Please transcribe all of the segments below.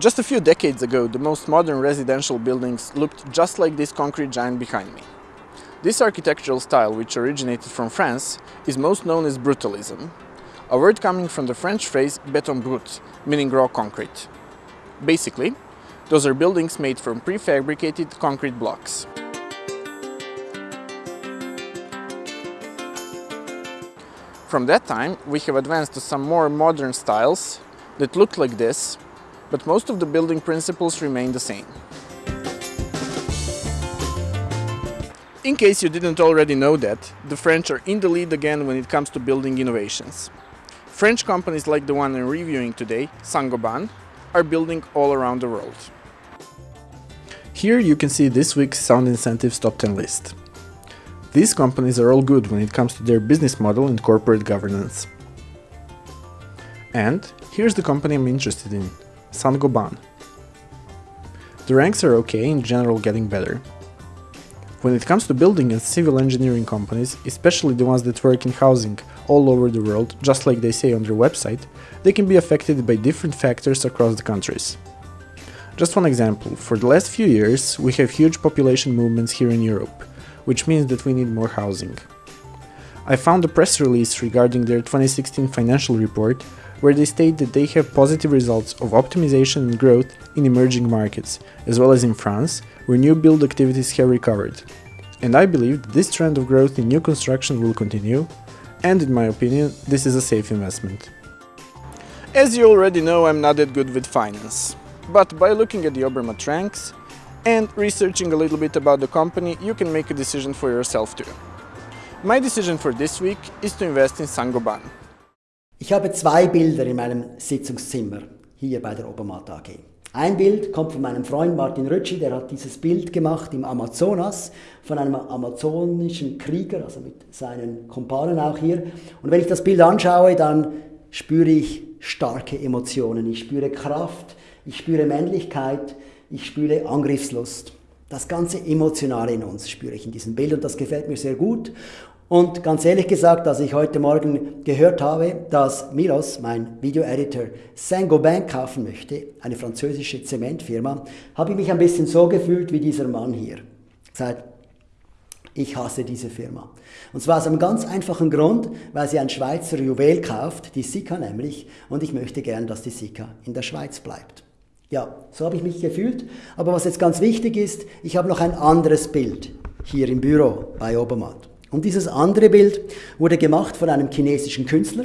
Just a few decades ago, the most modern residential buildings looked just like this concrete giant behind me. This architectural style, which originated from France, is most known as brutalism, a word coming from the French phrase béton brut, meaning raw concrete. Basically, those are buildings made from prefabricated concrete blocks. From that time, we have advanced to some more modern styles that look like this, but most of the building principles remain the same. In case you didn't already know that, the French are in the lead again when it comes to building innovations. French companies like the one I'm reviewing today, Saint-Gobain, are building all around the world. Here you can see this week's Sound Incentives Top 10 list. These companies are all good when it comes to their business model and corporate governance. And here's the company I'm interested in, Saint-Gobain. The ranks are okay, in general getting better. When it comes to building and civil engineering companies, especially the ones that work in housing all over the world, just like they say on their website, they can be affected by different factors across the countries. Just one example, for the last few years we have huge population movements here in Europe, which means that we need more housing. I found a press release regarding their 2016 financial report where they state that they have positive results of optimization and growth in emerging markets, as well as in France, where new build activities have recovered. And I believe that this trend of growth in new construction will continue, and in my opinion, this is a safe investment. As you already know, I'm not that good with finance, but by looking at the Obermatt ranks and researching a little bit about the company, you can make a decision for yourself too. My decision for this week is to invest in Saint-Gobain. Ich habe zwei Bilder in meinem Sitzungszimmer hier bei der Obermatt AG. Ein Bild kommt von meinem Freund Martin Rötschi, der hat dieses Bild gemacht im Amazonas von einem amazonischen Krieger, also mit seinen Kumpanen auch hier. Und wenn ich das Bild anschaue, dann spüre ich starke Emotionen. Ich spüre Kraft, ich spüre Männlichkeit, ich spüre Angriffslust. Das ganze Emotionale in uns spüre ich in diesem Bild und das gefällt mir sehr gut. Und ganz ehrlich gesagt, als ich heute Morgen gehört habe, dass Milos, mein Video-Editor, Saint-Gobain kaufen möchte, eine französische Zementfirma, habe ich mich ein bisschen so gefühlt wie dieser Mann hier. Gesagt, ich hasse diese Firma. Und zwar aus einem ganz einfachen Grund, weil sie ein Schweizer Juwel kauft, die Sika nämlich, und ich möchte gern, dass die Sika in der Schweiz bleibt. Ja, so habe ich mich gefühlt. Aber was jetzt ganz wichtig ist, ich habe noch ein anderes Bild hier im Büro bei Obermatt. Und dieses andere Bild wurde gemacht von einem chinesischen Künstler.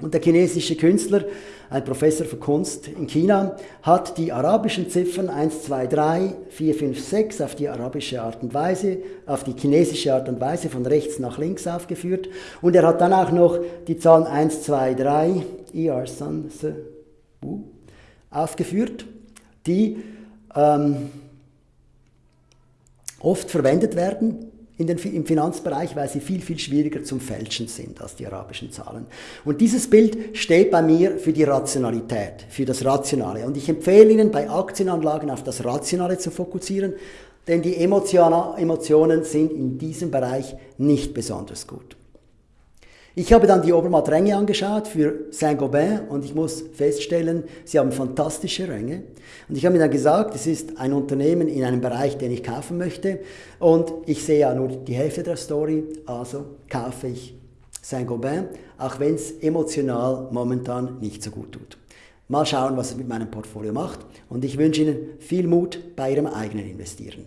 Und der chinesische Künstler, ein Professor für Kunst in China, hat die arabischen Ziffern 1, 2, 3, 4, 5, 6 auf die arabische Art und Weise, auf die chinesische Art und Weise von rechts nach links aufgeführt. Und er hat dann auch noch die Zahlen 1, 2, 3, ER Sun, aufgeführt, die ähm, oft verwendet werden in den, im Finanzbereich, weil sie viel, viel schwieriger zum Fälschen sind als die arabischen Zahlen. Und dieses Bild steht bei mir für die Rationalität, für das Rationale. Und ich empfehle Ihnen, bei Aktienanlagen auf das Rationale zu fokussieren, denn die Emotionen sind in diesem Bereich nicht besonders gut. Ich habe dann die Obermatt Ränge angeschaut für Saint-Gobain und ich muss feststellen, sie haben fantastische Ränge. Und ich habe mir dann gesagt, es ist ein Unternehmen in einem Bereich, den ich kaufen möchte und ich sehe ja nur die Hälfte der Story, also kaufe ich Saint-Gobain, auch wenn es emotional momentan nicht so gut tut. Mal schauen, was es mit meinem Portfolio macht und ich wünsche Ihnen viel Mut bei Ihrem eigenen Investieren.